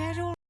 Mr.